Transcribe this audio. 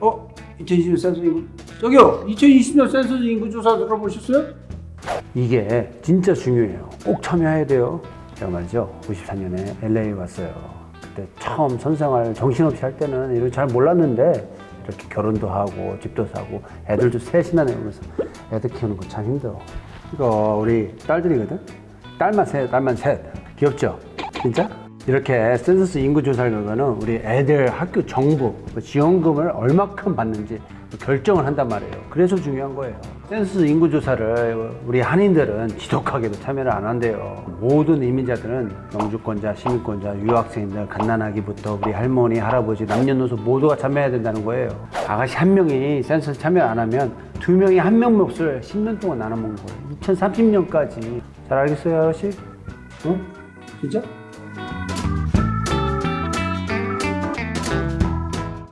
어? 2020년 센서 인구 저기요! 2020년 센서 인구 조사 들어보셨어요? 이게 진짜 중요해요. 꼭 참여해야 돼요. 제가 말이죠. 94년에 LA 왔어요. 그때 처음 선생활 정신없이 할 때는 이런 잘 몰랐는데 이렇게 결혼도 하고 집도 사고 애들도 셋이나 내면서 애들 키우는 거 참 힘들어. 이거 우리 딸들이거든? 딸만 셋 딸만 셋. 귀엽죠? 진짜? 이렇게 센서스 인구 조사 결과는 우리 애들 학교 정보, 그 지원금을 얼마큼 받는지 결정을 한단 말이에요. 그래서 중요한 거예요. 센서스 인구 조사를 우리 한인들은 지독하게도 참여를 안 한대요. 모든 이민자들은 영주권자, 시민권자, 유학생들, 갓난아기부터 우리 할머니, 할아버지, 남녀노소 모두가 참여해야 된다는 거예요. 아가씨 한 명이 센서스 참여 안 하면 두 명이 한 명 몫을 10년 동안 나눠 먹는 거예요. 2030년까지. 잘 알겠어요, 아가씨? 어? 진짜?